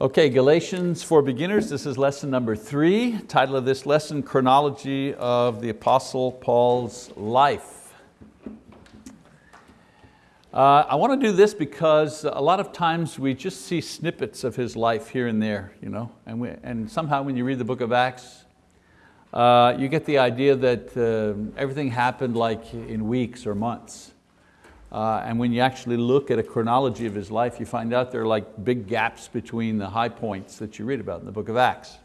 Okay, Galatians for beginners, this is lesson number three. Title of this lesson, Chronology of the Apostle Paul's Life. Uh, I want to do this because a lot of times we just see snippets of his life here and there, you know? and, we, and somehow when you read the book of Acts, uh, you get the idea that uh, everything happened like in weeks or months. Uh, and when you actually look at a chronology of his life, you find out there are like big gaps between the high points that you read about in the book of Acts.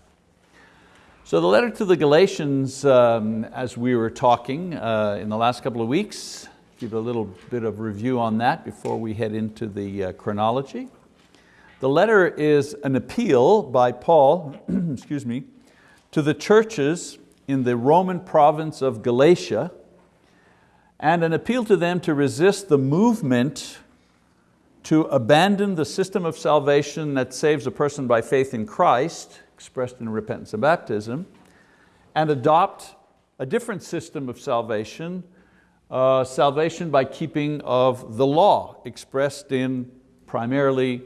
So the letter to the Galatians, um, as we were talking uh, in the last couple of weeks, give a little bit of review on that before we head into the uh, chronology. The letter is an appeal by Paul, excuse me, to the churches in the Roman province of Galatia, and an appeal to them to resist the movement to abandon the system of salvation that saves a person by faith in Christ, expressed in repentance and baptism, and adopt a different system of salvation, uh, salvation by keeping of the law, expressed in primarily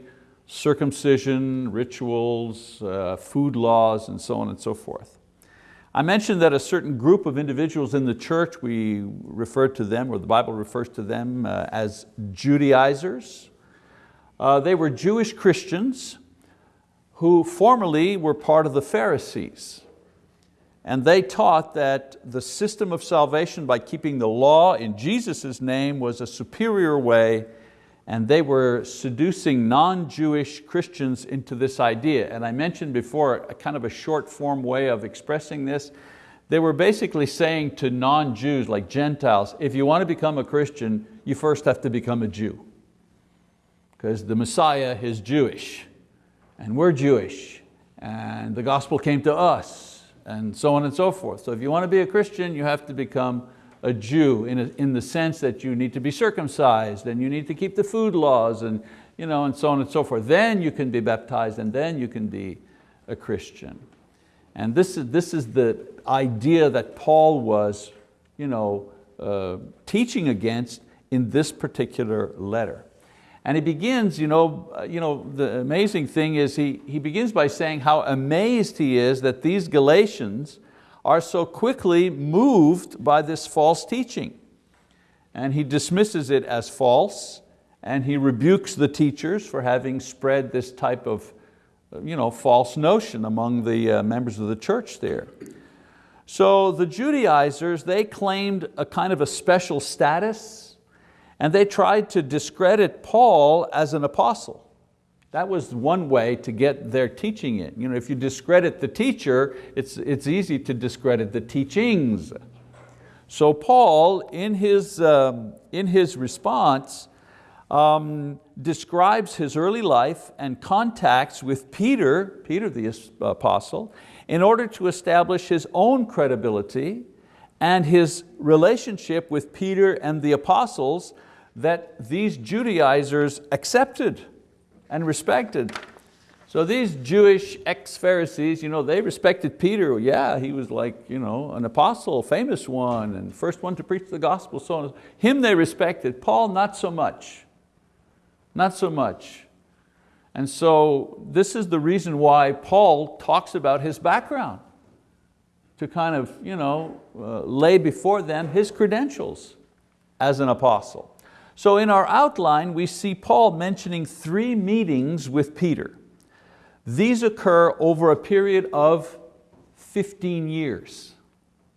circumcision, rituals, uh, food laws, and so on and so forth. I mentioned that a certain group of individuals in the church, we refer to them, or the Bible refers to them uh, as Judaizers. Uh, they were Jewish Christians who formerly were part of the Pharisees. And they taught that the system of salvation by keeping the law in Jesus' name was a superior way and they were seducing non-Jewish Christians into this idea. And I mentioned before a kind of a short form way of expressing this. They were basically saying to non-Jews, like Gentiles, if you want to become a Christian, you first have to become a Jew. Because the Messiah is Jewish, and we're Jewish, and the gospel came to us, and so on and so forth. So if you want to be a Christian, you have to become a Jew in, a, in the sense that you need to be circumcised and you need to keep the food laws and, you know, and so on and so forth. Then you can be baptized and then you can be a Christian. And this is, this is the idea that Paul was you know, uh, teaching against in this particular letter. And he begins, you know, uh, you know, the amazing thing is he, he begins by saying how amazed he is that these Galatians are so quickly moved by this false teaching. And he dismisses it as false and he rebukes the teachers for having spread this type of you know, false notion among the uh, members of the church there. So the Judaizers, they claimed a kind of a special status and they tried to discredit Paul as an apostle. That was one way to get their teaching in. You know, if you discredit the teacher, it's, it's easy to discredit the teachings. So Paul, in his, um, in his response, um, describes his early life and contacts with Peter, Peter the apostle, in order to establish his own credibility and his relationship with Peter and the apostles that these Judaizers accepted and respected. So these Jewish ex-Pharisees, you know, they respected Peter. Yeah, he was like you know, an apostle, famous one, and first one to preach the gospel, so on. Him they respected, Paul not so much. Not so much. And so this is the reason why Paul talks about his background, to kind of you know, uh, lay before them his credentials as an apostle. So in our outline, we see Paul mentioning three meetings with Peter. These occur over a period of 15 years.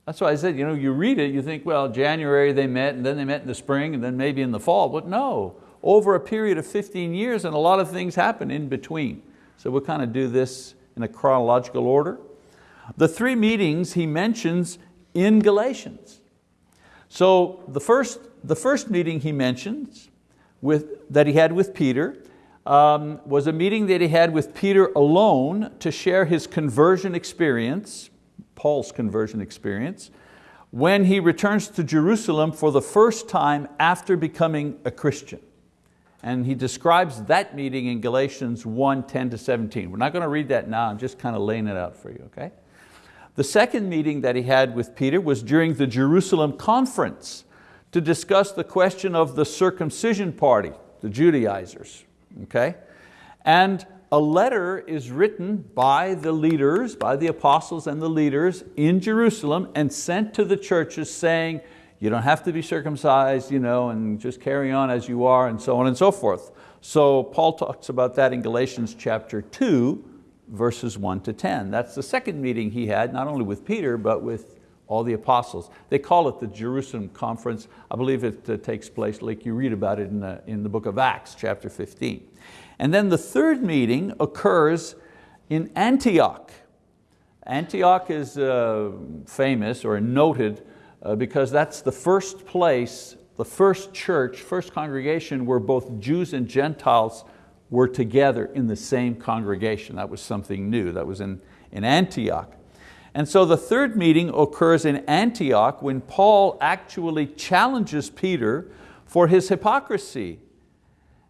That's why I said, you, know, you read it, you think, well, January they met, and then they met in the spring, and then maybe in the fall, but no, over a period of 15 years, and a lot of things happen in between. So we'll kind of do this in a chronological order. The three meetings he mentions in Galatians. So the first the first meeting he mentions with, that he had with Peter um, was a meeting that he had with Peter alone to share his conversion experience, Paul's conversion experience, when he returns to Jerusalem for the first time after becoming a Christian. And he describes that meeting in Galatians 1, 10 to 17. We're not going to read that now, I'm just kind of laying it out for you, okay? The second meeting that he had with Peter was during the Jerusalem conference to discuss the question of the circumcision party, the Judaizers, okay? And a letter is written by the leaders, by the apostles and the leaders in Jerusalem and sent to the churches saying, you don't have to be circumcised you know, and just carry on as you are and so on and so forth. So Paul talks about that in Galatians chapter 2, verses 1 to 10. That's the second meeting he had, not only with Peter, but with all the apostles. They call it the Jerusalem Conference. I believe it uh, takes place, like you read about it in the, in the book of Acts, chapter 15. And then the third meeting occurs in Antioch. Antioch is uh, famous or noted uh, because that's the first place, the first church, first congregation where both Jews and Gentiles were together in the same congregation. That was something new, that was in, in Antioch. And so the third meeting occurs in Antioch when Paul actually challenges Peter for his hypocrisy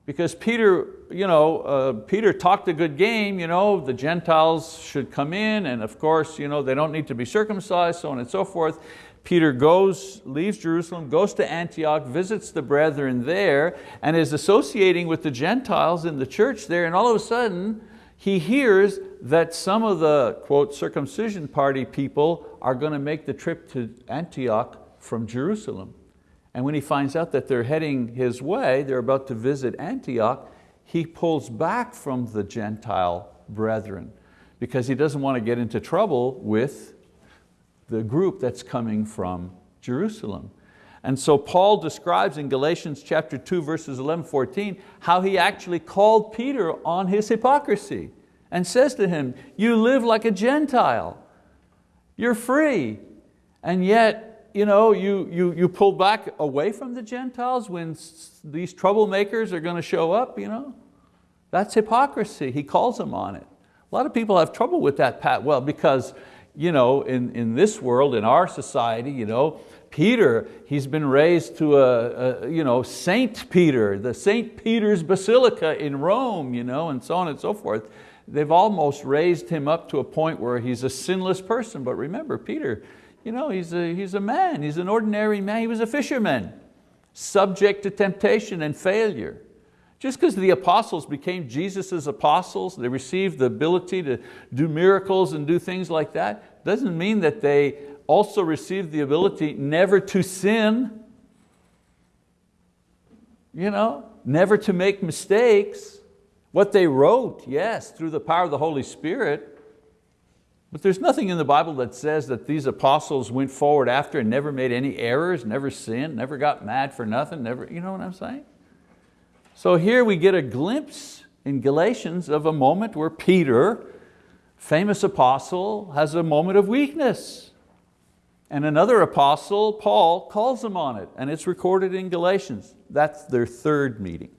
because Peter, you know, uh, Peter talked a good game, you know, the Gentiles should come in and of course you know, they don't need to be circumcised, so on and so forth. Peter goes, leaves Jerusalem, goes to Antioch, visits the brethren there and is associating with the Gentiles in the church there and all of a sudden he hears that some of the quote circumcision party people are going to make the trip to Antioch from Jerusalem. And when he finds out that they're heading his way, they're about to visit Antioch, he pulls back from the Gentile brethren because he doesn't want to get into trouble with the group that's coming from Jerusalem. And so Paul describes in Galatians chapter 2 verses 11, 14, how he actually called Peter on his hypocrisy and says to him, you live like a Gentile, you're free, and yet you, know, you, you, you pull back away from the Gentiles when these troublemakers are going to show up. You know? That's hypocrisy. He calls them on it. A lot of people have trouble with that, Pat. Well, because you know, in, in this world, in our society, you know, Peter, he's been raised to a, a, you know, Saint Peter, the Saint Peter's Basilica in Rome, you know, and so on and so forth. They've almost raised him up to a point where he's a sinless person. But remember, Peter, you know, he's a, he's a man, he's an ordinary man, he was a fisherman, subject to temptation and failure. Just because the apostles became Jesus' apostles, they received the ability to do miracles and do things like that, doesn't mean that they also received the ability never to sin, you know, never to make mistakes. What they wrote, yes, through the power of the Holy Spirit, but there's nothing in the Bible that says that these apostles went forward after and never made any errors, never sinned, never got mad for nothing, never, you know what I'm saying? So here we get a glimpse in Galatians of a moment where Peter, famous apostle, has a moment of weakness. And another apostle, Paul, calls them on it, and it's recorded in Galatians. That's their third meeting.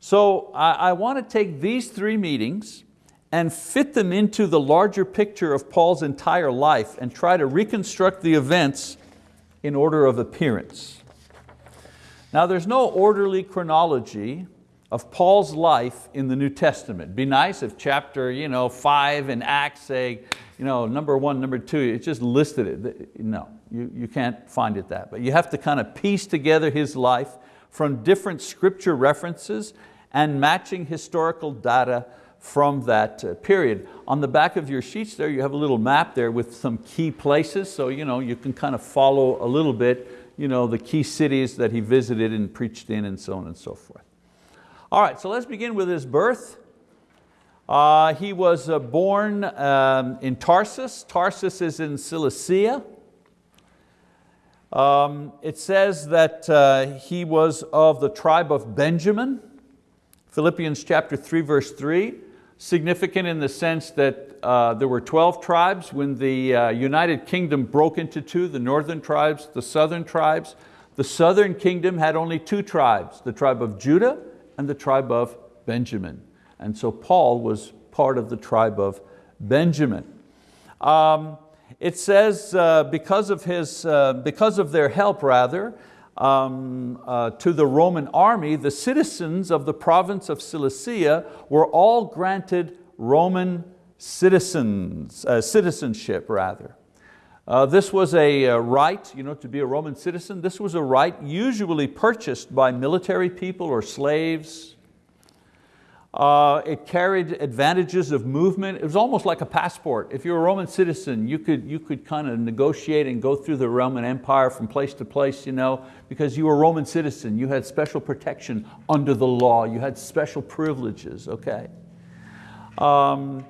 So I, I want to take these three meetings and fit them into the larger picture of Paul's entire life and try to reconstruct the events in order of appearance. Now there's no orderly chronology of Paul's life in the New Testament. It'd be nice if chapter you know, five in Acts say, you know, number one, number two, it just listed it. No, you, you can't find it that. But you have to kind of piece together his life from different scripture references and matching historical data from that uh, period. On the back of your sheets there, you have a little map there with some key places, so you, know, you can kind of follow a little bit you know, the key cities that he visited and preached in and so on and so forth. All right, so let's begin with his birth. Uh, he was uh, born um, in Tarsus. Tarsus is in Cilicia. Um, it says that uh, he was of the tribe of Benjamin. Philippians chapter 3 verse 3 significant in the sense that uh, there were 12 tribes when the uh, United Kingdom broke into two, the northern tribes, the southern tribes. The southern kingdom had only two tribes, the tribe of Judah and the tribe of Benjamin. And so Paul was part of the tribe of Benjamin. Um, it says uh, because, of his, uh, because of their help rather, um, uh, to the Roman army, the citizens of the province of Cilicia were all granted Roman citizens, uh, citizenship rather. Uh, this was a uh, right you know, to be a Roman citizen. This was a right usually purchased by military people or slaves. Uh, it carried advantages of movement. It was almost like a passport. If you're a Roman citizen, you could, you could kind of negotiate and go through the Roman Empire from place to place, you know, because you were a Roman citizen. You had special protection under the law. You had special privileges, okay? Um,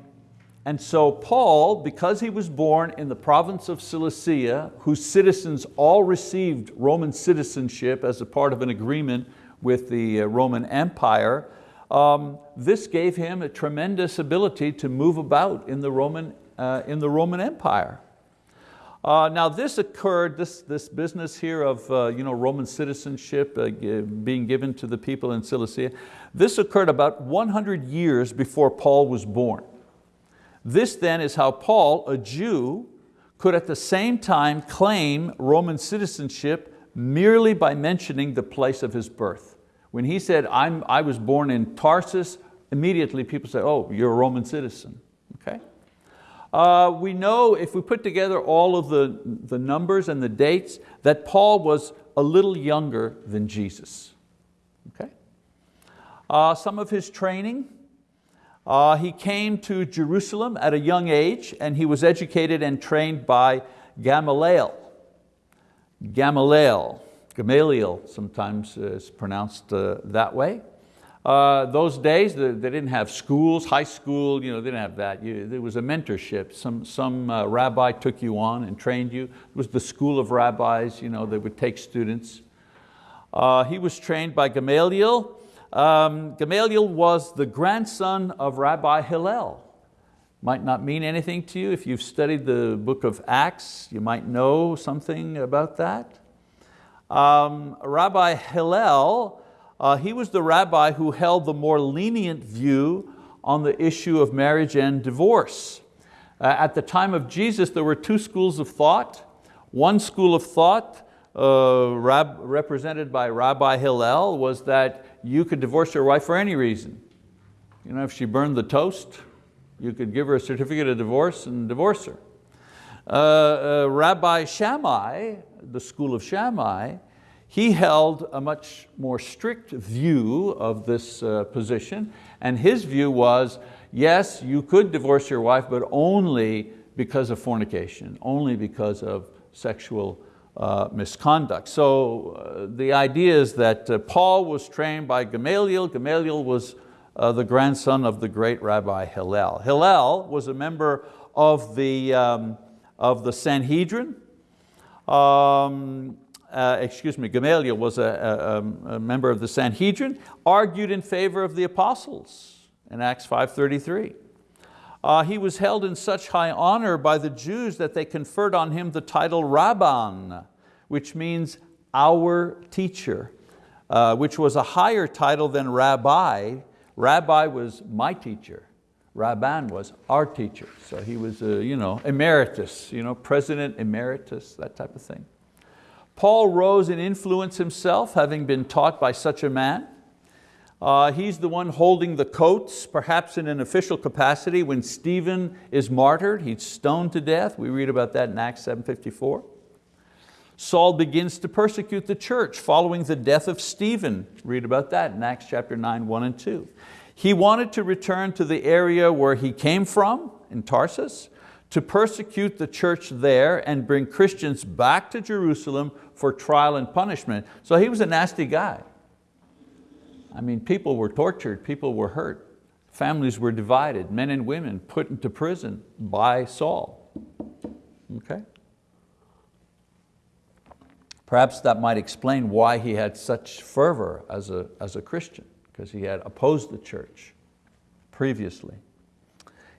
and so Paul, because he was born in the province of Cilicia, whose citizens all received Roman citizenship as a part of an agreement with the uh, Roman Empire, um, this gave him a tremendous ability to move about in the Roman, uh, in the Roman Empire. Uh, now this occurred, this, this business here of uh, you know, Roman citizenship uh, being given to the people in Cilicia, this occurred about 100 years before Paul was born. This then is how Paul, a Jew, could at the same time claim Roman citizenship merely by mentioning the place of his birth. When he said, I'm, I was born in Tarsus, immediately people say, oh, you're a Roman citizen, okay? Uh, we know if we put together all of the, the numbers and the dates that Paul was a little younger than Jesus. Okay? Uh, some of his training, uh, he came to Jerusalem at a young age and he was educated and trained by Gamaliel. Gamaliel. Gamaliel sometimes is pronounced uh, that way. Uh, those days, they, they, didn't have schools, high school, you know, they didn't have that. You, there was a mentorship. Some, some uh, rabbi took you on and trained you. It was the school of rabbis, you know, they would take students. He was trained by Gamaliel. Um, Gamaliel was the grandson of Rabbi Hillel. Might not mean anything to you. If you've studied the book of Acts, you might know something about that. Um, rabbi Hillel, uh, he was the rabbi who held the more lenient view on the issue of marriage and divorce. Uh, at the time of Jesus, there were two schools of thought. One school of thought, uh, represented by Rabbi Hillel, was that you could divorce your wife for any reason. You know, if she burned the toast, you could give her a certificate of divorce and divorce her. Uh, uh, Rabbi Shammai, the school of Shammai, he held a much more strict view of this uh, position, and his view was, yes, you could divorce your wife, but only because of fornication, only because of sexual uh, misconduct. So uh, the idea is that uh, Paul was trained by Gamaliel. Gamaliel was uh, the grandson of the great Rabbi Hillel. Hillel was a member of the, um, of the Sanhedrin. Um, uh, excuse me, Gamaliel was a, a, a, member of the Sanhedrin, argued in favor of the apostles in Acts 5.33. Uh, he was held in such high honor by the Jews that they conferred on him the title Rabban, which means our teacher, uh, which was a higher title than Rabbi. Rabbi was my teacher. Rabban was our teacher. So he was a, you know, emeritus, you know, president emeritus, that type of thing. Paul rose in influence himself, having been taught by such a man. Uh, he's the one holding the coats, perhaps in an official capacity when Stephen is martyred, he's stoned to death. We read about that in Acts 7.54. Saul begins to persecute the church following the death of Stephen. Read about that in Acts chapter 9, 1 and 2. He wanted to return to the area where he came from, in Tarsus, to persecute the church there and bring Christians back to Jerusalem for trial and punishment. So he was a nasty guy. I mean, people were tortured, people were hurt, families were divided, men and women put into prison by Saul. Okay? Perhaps that might explain why he had such fervor as a, as a Christian, because he had opposed the church previously.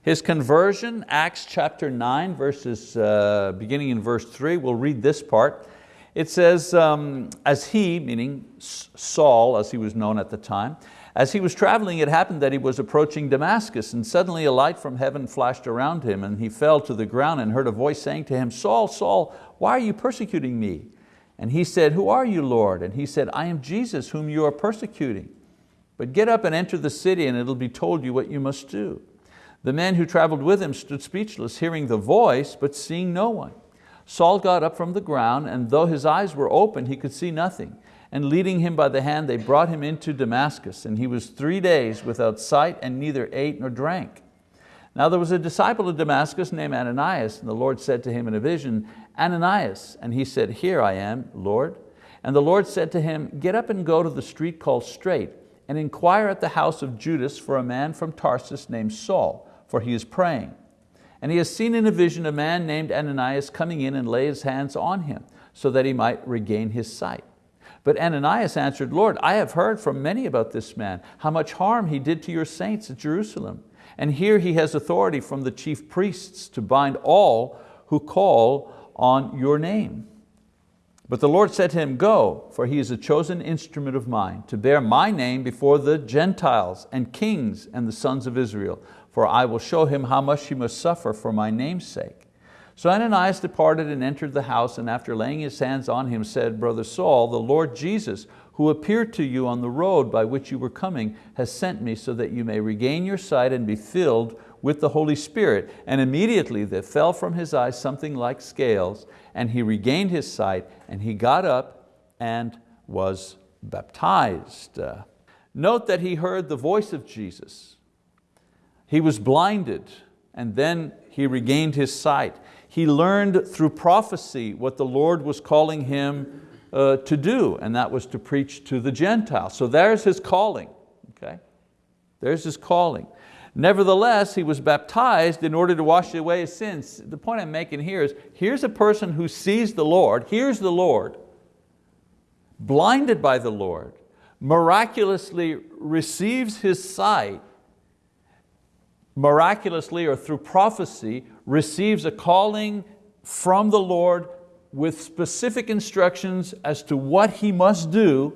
His conversion, Acts chapter 9, verses, uh, beginning in verse 3, we'll read this part. It says, um, as he, meaning Saul, as he was known at the time, as he was traveling, it happened that he was approaching Damascus, and suddenly a light from heaven flashed around him, and he fell to the ground and heard a voice saying to him, Saul, Saul, why are you persecuting me? And he said, who are you, Lord? And he said, I am Jesus, whom you are persecuting. But get up and enter the city, and it'll be told you what you must do. The men who traveled with him stood speechless, hearing the voice, but seeing no one. Saul got up from the ground, and though his eyes were open, he could see nothing. And leading him by the hand, they brought him into Damascus, and he was three days without sight and neither ate nor drank. Now there was a disciple of Damascus named Ananias, and the Lord said to him in a vision, Ananias, and he said, Here I am, Lord. And the Lord said to him, Get up and go to the street called Straight, and inquire at the house of Judas for a man from Tarsus named Saul, for he is praying. And he has seen in a vision a man named Ananias coming in and lay his hands on him, so that he might regain his sight. But Ananias answered, Lord, I have heard from many about this man, how much harm he did to your saints at Jerusalem. And here he has authority from the chief priests to bind all who call on your name. But the Lord said to him, Go, for he is a chosen instrument of mine, to bear my name before the Gentiles and kings and the sons of Israel, for I will show him how much he must suffer for my name's sake. So Ananias departed and entered the house, and after laying his hands on him said, Brother Saul, the Lord Jesus, who appeared to you on the road by which you were coming, has sent me so that you may regain your sight and be filled with the Holy Spirit. And immediately there fell from his eyes something like scales, and he regained his sight, and he got up and was baptized. Uh, note that he heard the voice of Jesus. He was blinded, and then he regained his sight. He learned through prophecy what the Lord was calling him uh, to do, and that was to preach to the Gentiles. So there's his calling, okay? There's his calling. Nevertheless, he was baptized in order to wash away his sins. The point I'm making here is, here's a person who sees the Lord, hears the Lord, blinded by the Lord, miraculously receives his sight, miraculously or through prophecy, receives a calling from the Lord with specific instructions as to what he must do,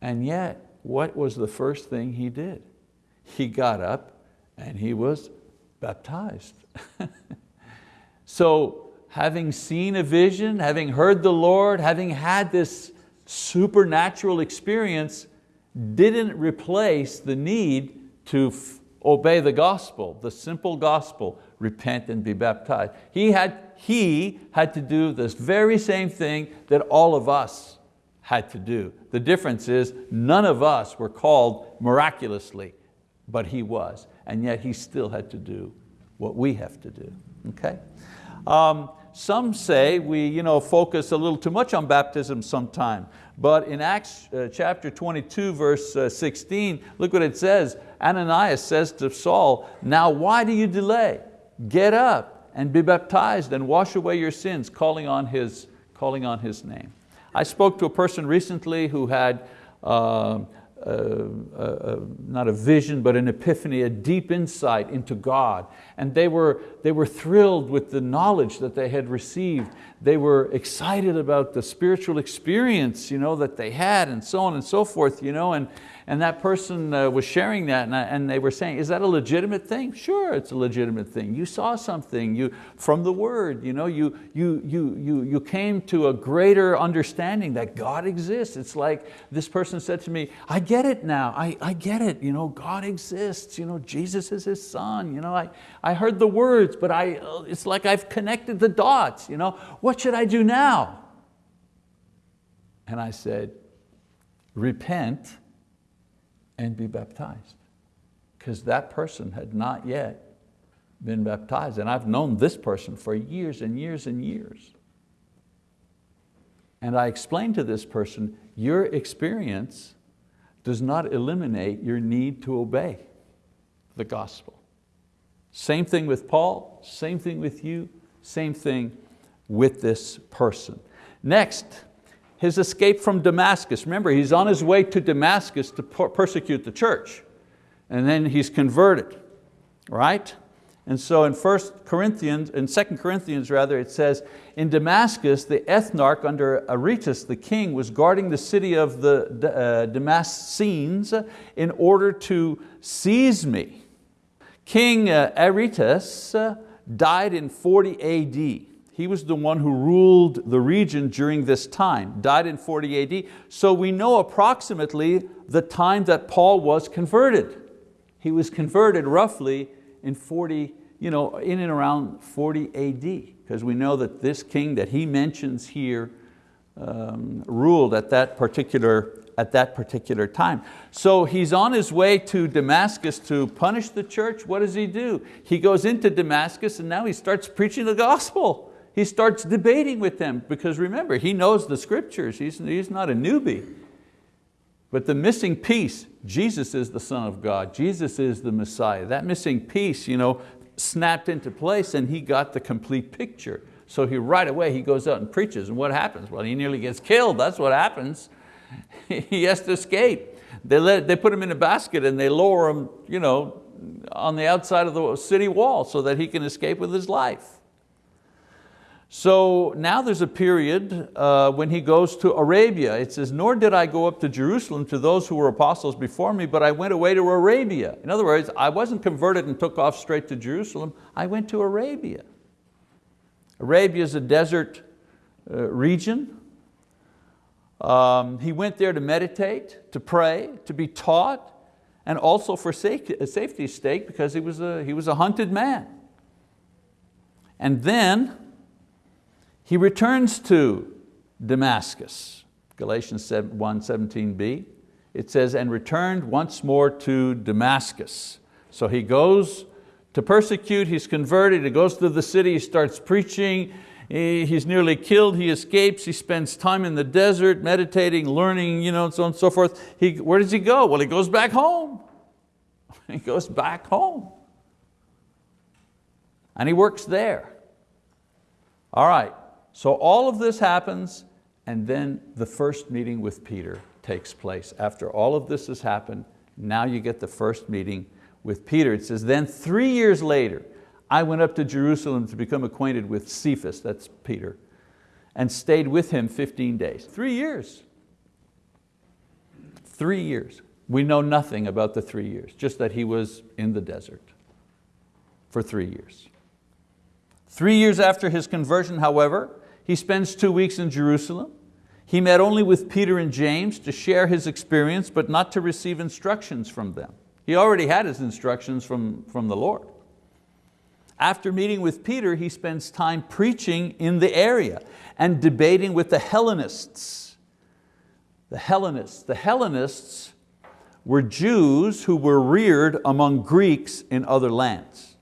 and yet, what was the first thing he did? He got up and he was baptized. so having seen a vision, having heard the Lord, having had this supernatural experience, didn't replace the need to obey the gospel, the simple gospel, repent and be baptized. He had, he had to do this very same thing that all of us had to do. The difference is none of us were called miraculously, but he was, and yet he still had to do what we have to do, okay? Um, some say we you know, focus a little too much on baptism sometime, but in Acts uh, chapter 22, verse uh, 16, look what it says. Ananias says to Saul, now why do you delay? Get up and be baptized and wash away your sins, calling on his, calling on his name. I spoke to a person recently who had uh, not a vision, but an epiphany, a deep insight into God. And they were, they were thrilled with the knowledge that they had received. They were excited about the spiritual experience you know, that they had and so on and so forth. You know, and, and that person uh, was sharing that and, I, and, they were saying, is that a legitimate thing? Sure, it's a legitimate thing. You saw something you, from the word. You, know, you, you, you, you, you came to a greater understanding that God exists. It's like this person said to me, I get it now, I, I get it. You know, God exists, you know, Jesus is His son. You know, I, I heard the words, but I, uh, it's like I've connected the dots. You know, what should I do now? And I said, repent and be baptized. Because that person had not yet been baptized. And I've known this person for years and years and years. And I explained to this person, your experience does not eliminate your need to obey the gospel. Same thing with Paul, same thing with you, same thing with this person. Next, his escape from Damascus. Remember, he's on his way to Damascus to persecute the church. And then he's converted, right? And so in 1 Corinthians, in 2 Corinthians rather, it says, in Damascus, the ethnarch under Aretas, the king, was guarding the city of the uh, Damascenes in order to seize me. King uh, Aretas uh, died in 40 AD. He was the one who ruled the region during this time, died in 40 AD. So we know approximately the time that Paul was converted. He was converted roughly in 40, you know, in and around 40 AD, because we know that this king that he mentions here um, ruled at that particular at that particular time. So he's on his way to Damascus to punish the church. What does he do? He goes into Damascus and now he starts preaching the gospel. He starts debating with them because remember, he knows the scriptures. He's, he's not a newbie. But the missing piece, Jesus is the Son of God. Jesus is the Messiah. That missing piece you know, snapped into place and he got the complete picture. So he right away he goes out and preaches and what happens? Well, he nearly gets killed, that's what happens. he has to escape. They, let, they put him in a basket and they lower him you know, on the outside of the city wall so that he can escape with his life. So now there's a period uh, when he goes to Arabia. It says, nor did I go up to Jerusalem to those who were apostles before me, but I went away to Arabia. In other words, I wasn't converted and took off straight to Jerusalem. I went to Arabia. Arabia is a desert uh, region. Um, he went there to meditate, to pray, to be taught, and also for safety, safety's sake because he was, a, he was a hunted man. And then he returns to Damascus, Galatians 1, 17b. It says, and returned once more to Damascus. So he goes to persecute, he's converted, he goes to the city, he starts preaching, he's nearly killed, he escapes, he spends time in the desert, meditating, learning, you know, and so on and so forth. He, where does he go? Well, he goes back home. He goes back home. And he works there. All right, so all of this happens and then the first meeting with Peter takes place. After all of this has happened, now you get the first meeting with Peter. It says, then three years later, I went up to Jerusalem to become acquainted with Cephas, that's Peter, and stayed with him 15 days. Three years. Three years. We know nothing about the three years, just that he was in the desert for three years. Three years after his conversion, however, he spends two weeks in Jerusalem. He met only with Peter and James to share his experience, but not to receive instructions from them. He already had his instructions from, from the Lord. After meeting with Peter, he spends time preaching in the area and debating with the Hellenists. The Hellenists, the Hellenists were Jews who were reared among Greeks in other lands.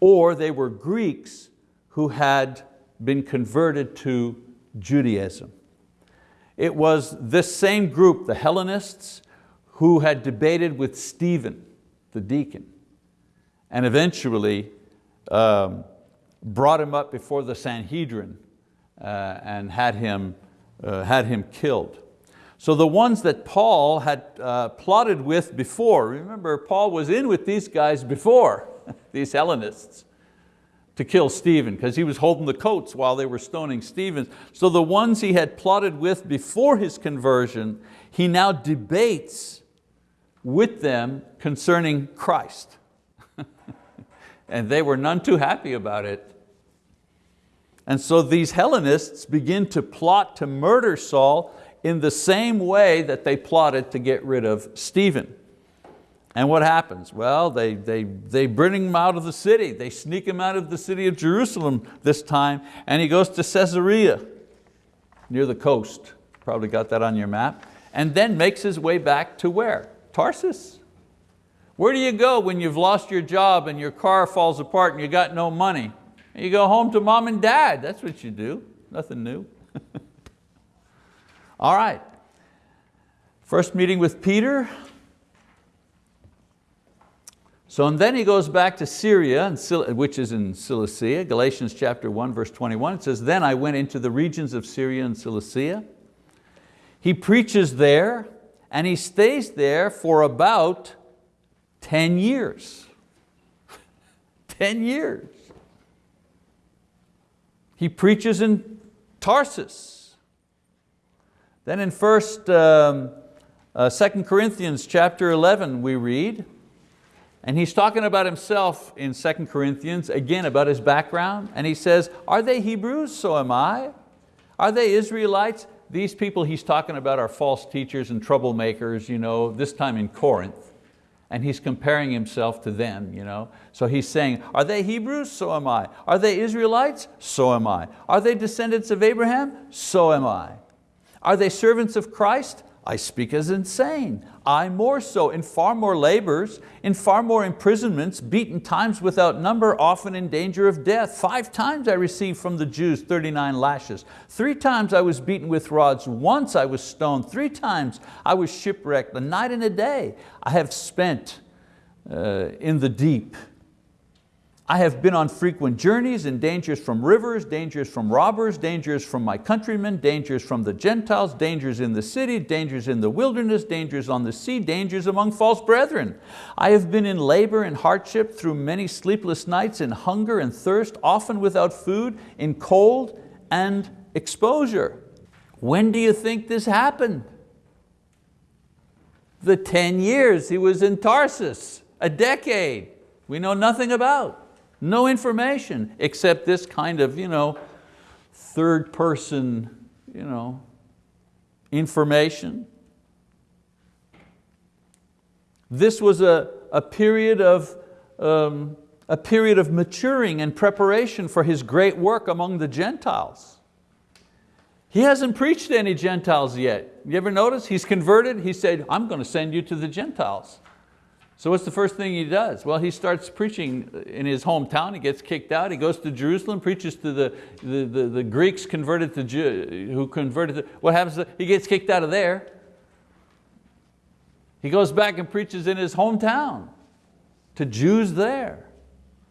Or they were Greeks who had been converted to Judaism. It was this same group, the Hellenists, who had debated with Stephen, the deacon, and eventually um, brought him up before the Sanhedrin uh, and had him, uh, had him killed. So the ones that Paul had uh, plotted with before, remember Paul was in with these guys before, these Hellenists to kill Stephen because he was holding the coats while they were stoning Stephen. So the ones he had plotted with before his conversion, he now debates with them concerning Christ. And they were none too happy about it. And so these Hellenists begin to plot to murder Saul in the same way that they plotted to get rid of Stephen. And what happens? Well, they, they, they bring him out of the city. They sneak him out of the city of Jerusalem this time, and he goes to Caesarea, near the coast. Probably got that on your map. And then makes his way back to where? Tarsus. Where do you go when you've lost your job and your car falls apart and you got no money? You go home to mom and dad, that's what you do, nothing new. All right, first meeting with Peter, so and then he goes back to Syria, which is in Cilicia, Galatians chapter 1, verse 21. It says, then I went into the regions of Syria and Cilicia. He preaches there and he stays there for about 10 years. 10 years. He preaches in Tarsus. Then in first, um, uh, 2 Corinthians chapter 11 we read, and he's talking about himself in 2 Corinthians, again about his background, and he says, are they Hebrews? So am I. Are they Israelites? These people he's talking about are false teachers and troublemakers, you know, this time in Corinth. And he's comparing himself to them. You know? So he's saying, are they Hebrews? So am I. Are they Israelites? So am I. Are they descendants of Abraham? So am I. Are they servants of Christ? I speak as insane. I more so, in far more labors, in far more imprisonments, beaten times without number, often in danger of death. Five times I received from the Jews 39 lashes. Three times I was beaten with rods. Once I was stoned. Three times I was shipwrecked. A night and a day I have spent uh, in the deep. I have been on frequent journeys in dangers from rivers, dangers from robbers, dangers from my countrymen, dangers from the Gentiles, dangers in the city, dangers in the wilderness, dangers on the sea, dangers among false brethren. I have been in labor and hardship through many sleepless nights, in hunger and thirst, often without food, in cold and exposure. When do you think this happened? The 10 years he was in Tarsus, a decade we know nothing about. No information except this kind of you know, third person you know, information. This was a, a, period of, um, a period of maturing and preparation for his great work among the Gentiles. He hasn't preached to any Gentiles yet. You ever notice? He's converted, he said, I'm going to send you to the Gentiles. So what's the first thing he does? Well, he starts preaching in his hometown, he gets kicked out, he goes to Jerusalem, preaches to the, the, the, the Greeks converted to Jew, who converted to, what happens? To, he gets kicked out of there. He goes back and preaches in his hometown to Jews there.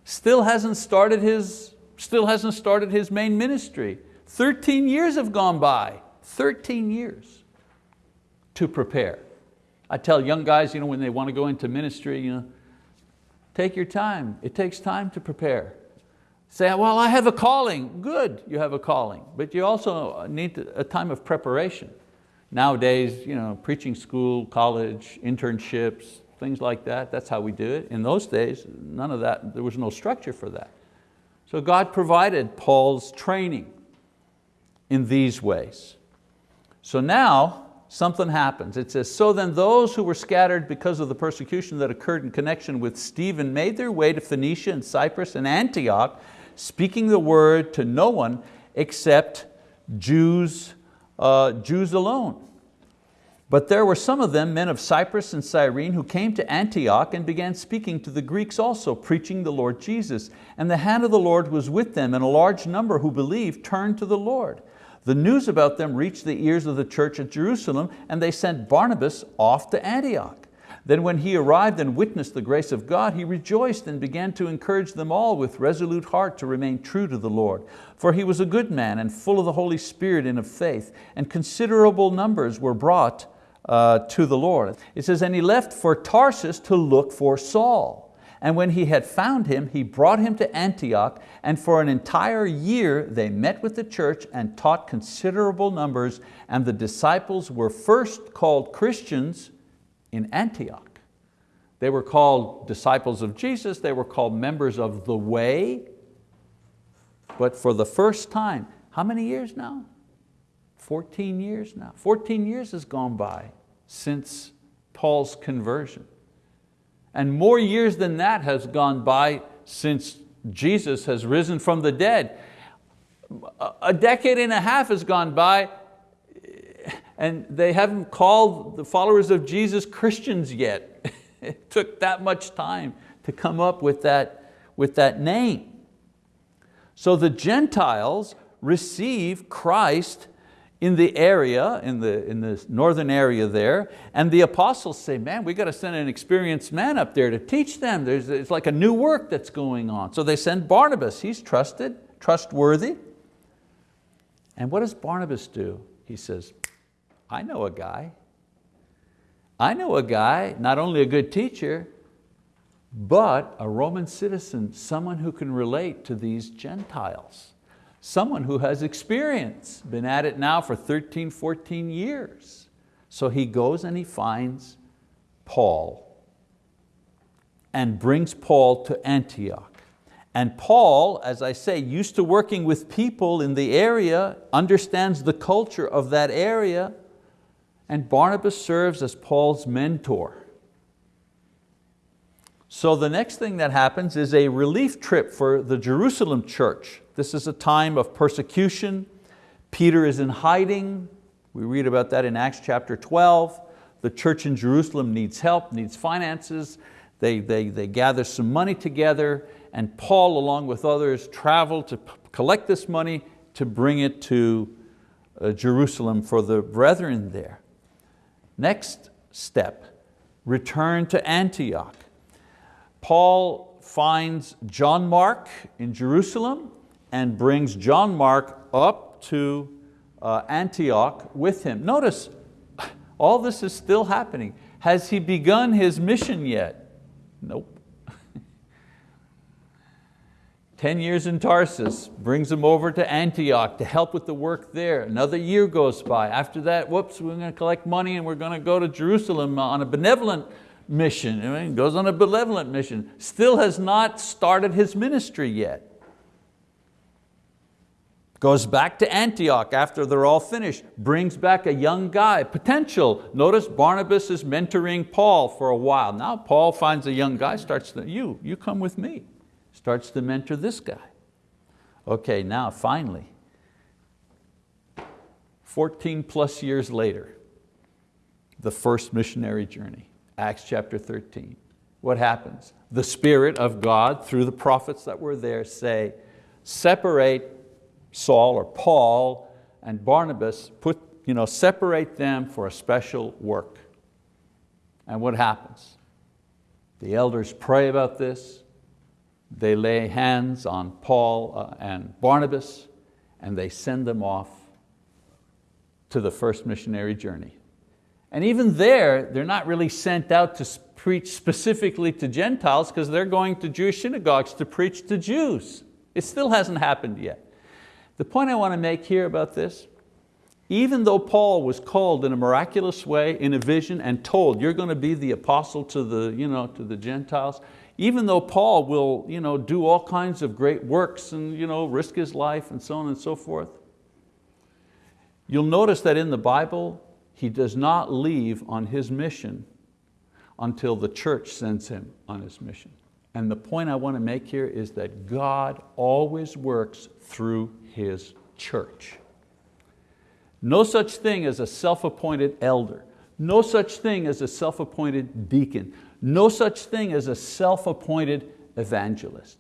Still hasn't started his, still hasn't started his main ministry. 13 years have gone by, 13 years to prepare. I tell young guys you know, when they want to go into ministry, you know, take your time. It takes time to prepare. Say, well, I have a calling. Good, you have a calling. But you also need a time of preparation. Nowadays, you know, preaching school, college, internships, things like that, that's how we do it. In those days, none of that, there was no structure for that. So God provided Paul's training in these ways. So now, something happens. It says, so then those who were scattered because of the persecution that occurred in connection with Stephen made their way to Phoenicia and Cyprus and Antioch, speaking the word to no one except Jews, uh, Jews alone. But there were some of them, men of Cyprus and Cyrene, who came to Antioch and began speaking to the Greeks also, preaching the Lord Jesus. And the hand of the Lord was with them, and a large number who believed turned to the Lord. The news about them reached the ears of the church at Jerusalem and they sent Barnabas off to Antioch. Then when he arrived and witnessed the grace of God, he rejoiced and began to encourage them all with resolute heart to remain true to the Lord. For he was a good man and full of the Holy Spirit and of faith, and considerable numbers were brought uh, to the Lord. It says, and he left for Tarsus to look for Saul. And when he had found him, he brought him to Antioch, and for an entire year they met with the church and taught considerable numbers, and the disciples were first called Christians in Antioch. They were called disciples of Jesus, they were called members of the way, but for the first time, how many years now? 14 years now. 14 years has gone by since Paul's conversion. And more years than that has gone by since Jesus has risen from the dead. A decade and a half has gone by and they haven't called the followers of Jesus Christians yet. it took that much time to come up with that, with that name. So the Gentiles receive Christ in the area, in the, in the northern area there, and the apostles say, man, we got to send an experienced man up there to teach them. There's, it's like a new work that's going on. So they send Barnabas, he's trusted, trustworthy. And what does Barnabas do? He says, I know a guy. I know a guy, not only a good teacher, but a Roman citizen, someone who can relate to these Gentiles someone who has experience, been at it now for 13, 14 years. So he goes and he finds Paul and brings Paul to Antioch. And Paul, as I say, used to working with people in the area, understands the culture of that area, and Barnabas serves as Paul's mentor. So the next thing that happens is a relief trip for the Jerusalem church. This is a time of persecution. Peter is in hiding. We read about that in Acts chapter 12. The church in Jerusalem needs help, needs finances. They, they, they gather some money together and Paul along with others travel to collect this money to bring it to uh, Jerusalem for the brethren there. Next step, return to Antioch. Paul finds John Mark in Jerusalem and brings John Mark up to uh, Antioch with him. Notice, all this is still happening. Has he begun his mission yet? Nope. 10 years in Tarsus, brings him over to Antioch to help with the work there. Another year goes by. After that, whoops, we're going to collect money and we're going to go to Jerusalem on a benevolent mission. I mean, goes on a benevolent mission. Still has not started his ministry yet. Goes back to Antioch after they're all finished, brings back a young guy, potential. Notice Barnabas is mentoring Paul for a while. Now Paul finds a young guy, starts to, you, you come with me starts to mentor this guy. Okay, now finally, 14 plus years later, the first missionary journey, Acts chapter 13. What happens? The Spirit of God, through the prophets that were there, say, separate Saul or Paul and Barnabas, put, you know, separate them for a special work. And what happens? The elders pray about this, they lay hands on Paul uh, and Barnabas and they send them off to the first missionary journey. And even there, they're not really sent out to preach specifically to Gentiles because they're going to Jewish synagogues to preach to Jews. It still hasn't happened yet. The point I want to make here about this, even though Paul was called in a miraculous way in a vision and told, you're going to be the apostle to the, you know, to the Gentiles, even though Paul will you know, do all kinds of great works and you know, risk his life and so on and so forth, you'll notice that in the Bible, he does not leave on his mission until the church sends him on his mission. And the point I want to make here is that God always works through His church. No such thing as a self-appointed elder. No such thing as a self-appointed deacon no such thing as a self-appointed evangelist.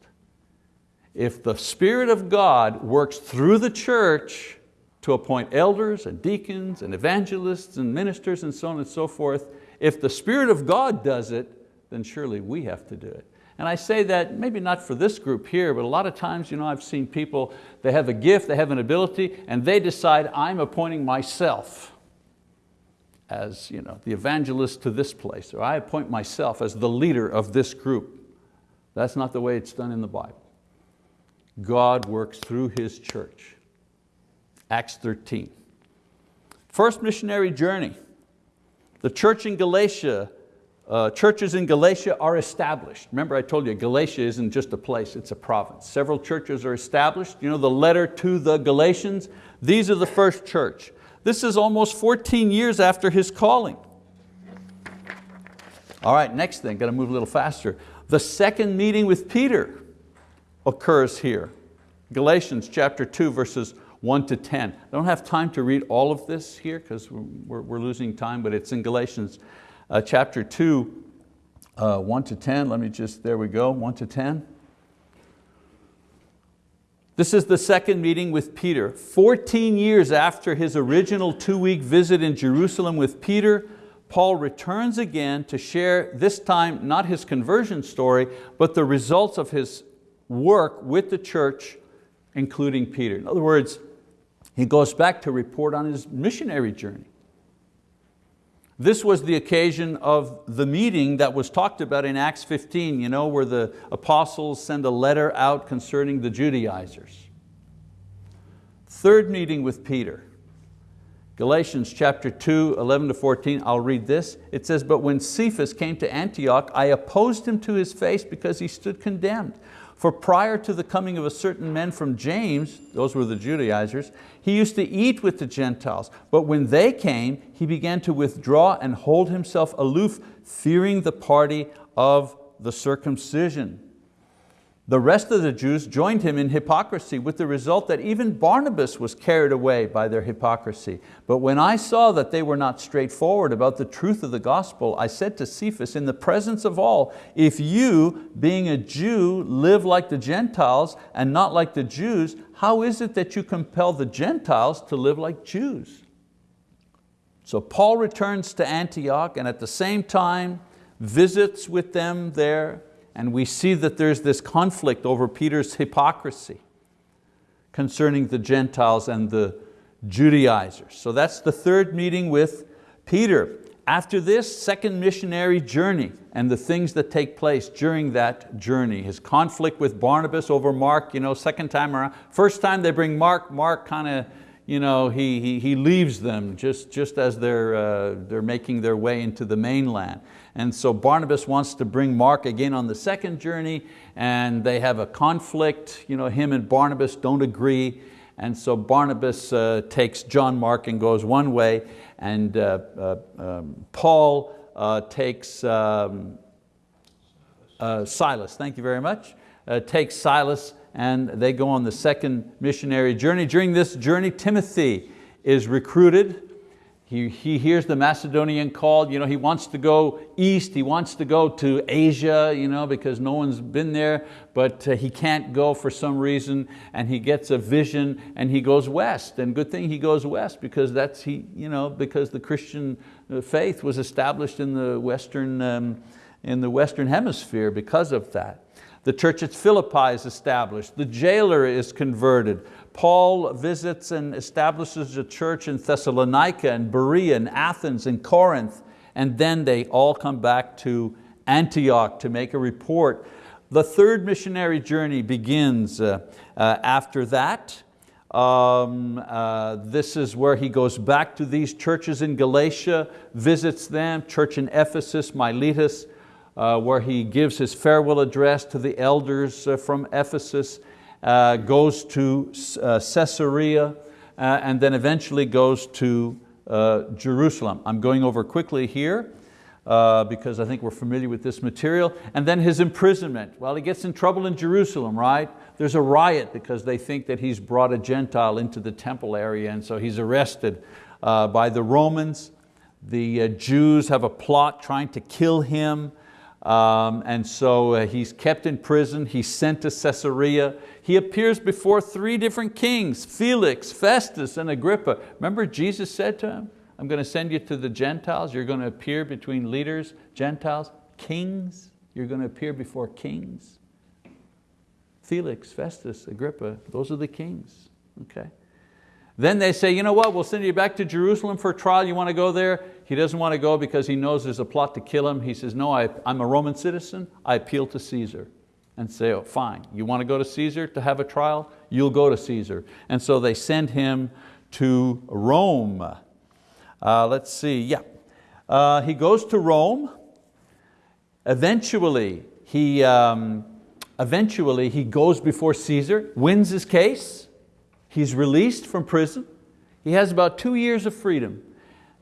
If the Spirit of God works through the church to appoint elders and deacons and evangelists and ministers and so on and so forth, if the Spirit of God does it, then surely we have to do it. And I say that maybe not for this group here, but a lot of times you know, I've seen people, they have a gift, they have an ability, and they decide, I'm appointing myself as you know, the evangelist to this place, or I appoint myself as the leader of this group. That's not the way it's done in the Bible. God works through His church. Acts 13. First missionary journey. The church in Galatia, uh, churches in Galatia are established. Remember I told you Galatia isn't just a place, it's a province. Several churches are established. You know the letter to the Galatians, these are the first church. This is almost 14 years after his calling. All right, next thing, got to move a little faster. The second meeting with Peter occurs here. Galatians chapter 2 verses 1 to 10. I don't have time to read all of this here because we're, we're, losing time, but it's in Galatians uh, chapter 2, uh, 1 to 10. Let me just, there we go, 1 to 10. This is the second meeting with Peter. 14 years after his original two-week visit in Jerusalem with Peter, Paul returns again to share this time not his conversion story, but the results of his work with the church, including Peter. In other words, he goes back to report on his missionary journey. This was the occasion of the meeting that was talked about in Acts 15, you know, where the apostles send a letter out concerning the Judaizers. Third meeting with Peter. Galatians chapter 2, 11 to 14, I'll read this. It says, but when Cephas came to Antioch, I opposed him to his face because he stood condemned. For prior to the coming of a certain men from James, those were the Judaizers, he used to eat with the Gentiles. But when they came, he began to withdraw and hold himself aloof, fearing the party of the circumcision. The rest of the Jews joined him in hypocrisy with the result that even Barnabas was carried away by their hypocrisy. But when I saw that they were not straightforward about the truth of the gospel, I said to Cephas in the presence of all, if you, being a Jew, live like the Gentiles and not like the Jews, how is it that you compel the Gentiles to live like Jews? So Paul returns to Antioch and at the same time visits with them there and we see that there's this conflict over Peter's hypocrisy concerning the Gentiles and the Judaizers. So that's the third meeting with Peter. After this second missionary journey and the things that take place during that journey, his conflict with Barnabas over Mark, you know, second time around. First time they bring Mark, Mark kind of you know, he, he, he leaves them just, just as they're, uh, they're making their way into the mainland. And so Barnabas wants to bring Mark again on the second journey and they have a conflict, you know, him and Barnabas don't agree. And so Barnabas uh, takes John Mark and goes one way and uh, uh um, Paul uh, takes um, uh, Silas, thank you very much, takes Silas and they go on the second missionary journey. During this journey, Timothy is recruited. He, he hears the Macedonian call, you know, he wants to go east, he wants to go to Asia you know, because no one's been there, but uh, he can't go for some reason and he gets a vision and he goes west. And good thing he goes west because, that's he, you know, because the Christian uh, faith was established in the Western, um, in the Western hemisphere because of that. The church at Philippi is established. The jailer is converted. Paul visits and establishes a church in Thessalonica and Berea and Athens and Corinth, and then they all come back to Antioch to make a report. The third missionary journey begins uh, uh, after that. Um, uh, this is where he goes back to these churches in Galatia, visits them, church in Ephesus, Miletus, uh, where he gives his farewell address to the elders uh, from Ephesus, uh, goes to uh, Caesarea, uh, and then eventually goes to uh, Jerusalem. I'm going over quickly here because I think we're familiar with this material. And then his imprisonment. Well, he gets in trouble in Jerusalem, right? There's a riot because they think that he's brought a Gentile into the temple area and so he's arrested by the Romans. The Jews have a plot trying to kill him. Um, and so uh, he's kept in prison, he's sent to Caesarea. He appears before three different kings, Felix, Festus, and Agrippa. Remember Jesus said to him, I'm going to send you to the Gentiles, you're going to appear between leaders, Gentiles, kings, you're going to appear before kings. Felix, Festus, Agrippa, those are the kings, okay? Then they say, you know what, we'll send you back to Jerusalem for a trial, you want to go there? He doesn't want to go because he knows there's a plot to kill him. He says, no, I, am a Roman citizen, I appeal to Caesar. And say, oh, fine, you want to go to Caesar to have a trial? You'll go to Caesar. And so they send him to Rome. Uh, let's see, yeah. Uh, he goes to Rome. Eventually, he, um, eventually he goes before Caesar, wins his case. He's released from prison. He has about two years of freedom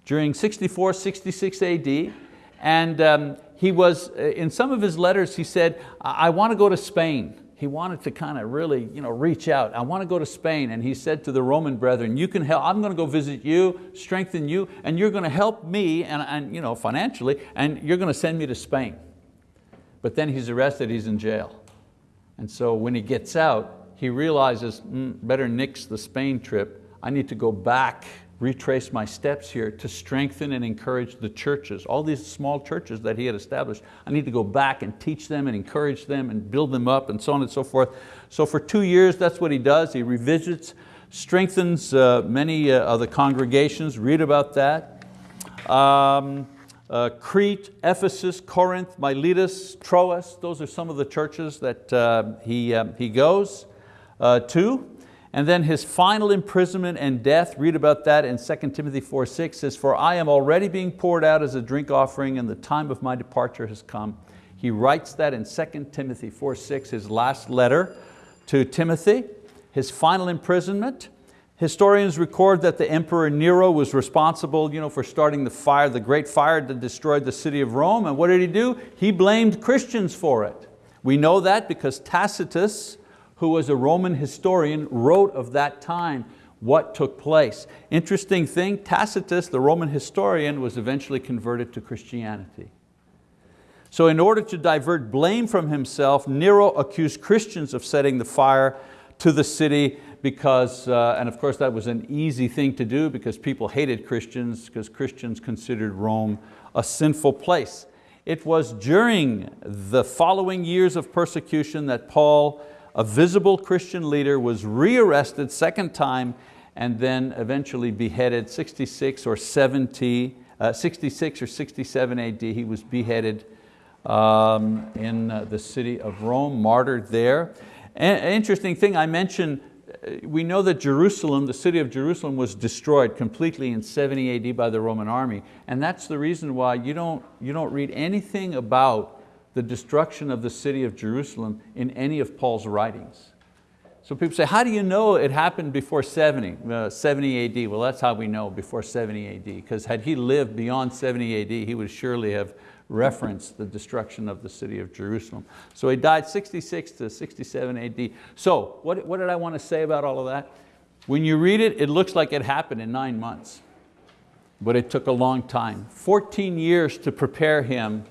during 64, 66 AD. And um, he was, uh, in some of his letters, he said, I want to go to Spain. He wanted to kind of really you know, reach out. I want to go to Spain. And he said to the Roman brethren, you can help, I'm going to go visit you, strengthen you, and you're going to help me and, and, you know, financially, and you're going to send me to Spain. But then he's arrested, he's in jail. And so when he gets out, he realizes, mm, better nix the Spain trip. I need to go back retrace my steps here to strengthen and encourage the churches, all these small churches that he had established. I need to go back and teach them and encourage them and build them up and so on and so forth. So for two years, that's what he does. He revisits, strengthens uh, many uh, of the congregations, read about that. Um, uh, Crete, Ephesus, Corinth, Miletus, Troas, those are some of the churches that uh, he, um, he goes uh, to. And then his final imprisonment and death, read about that in 2 Timothy 4, 6, says, For I am already being poured out as a drink offering and the time of my departure has come. He writes that in 2 Timothy 4, 6, his last letter to Timothy, his final imprisonment, Historians record that the Emperor Nero was responsible you know, for starting the fire, the great fire that destroyed the city of Rome. And what did he do? He blamed Christians for it. We know that because Tacitus, who was a Roman historian, wrote of that time what took place. Interesting thing, Tacitus, the Roman historian, was eventually converted to Christianity. So in order to divert blame from himself, Nero accused Christians of setting the fire to the city because, uh, and of course that was an easy thing to do because people hated Christians because Christians considered Rome a sinful place. It was during the following years of persecution that Paul, a visible Christian leader, was rearrested second time and then eventually beheaded 66 or 70, uh, 66 or 67 AD. He was beheaded um, in uh, the city of Rome, martyred there. An interesting thing, I mentioned, uh, we know that Jerusalem, the city of Jerusalem was destroyed completely in 70 AD by the Roman army. And that's the reason why you don't, you don't read anything about the destruction of the city of Jerusalem in any of Paul's writings. So people say, how do you know it happened before 70, uh, 70 AD? Well, that's how we know before 70 AD, because had he lived beyond 70 AD, he would surely have referenced the destruction of the city of Jerusalem. So he died 66 to 67 AD. So what, what did I want to say about all of that? When you read it, it looks like it happened in nine months, but it took a long time. 14 years to prepare him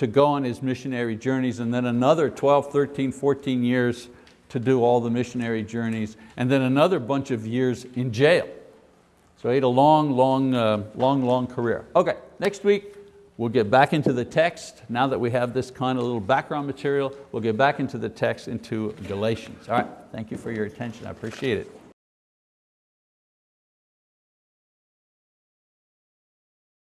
to go on his missionary journeys and then another 12, 13, 14 years to do all the missionary journeys and then another bunch of years in jail. So he had a long, long, uh, long, long career. Okay, next week, We'll get back into the text. Now that we have this kind of little background material, we'll get back into the text into Galatians. All right, thank you for your attention, I appreciate it.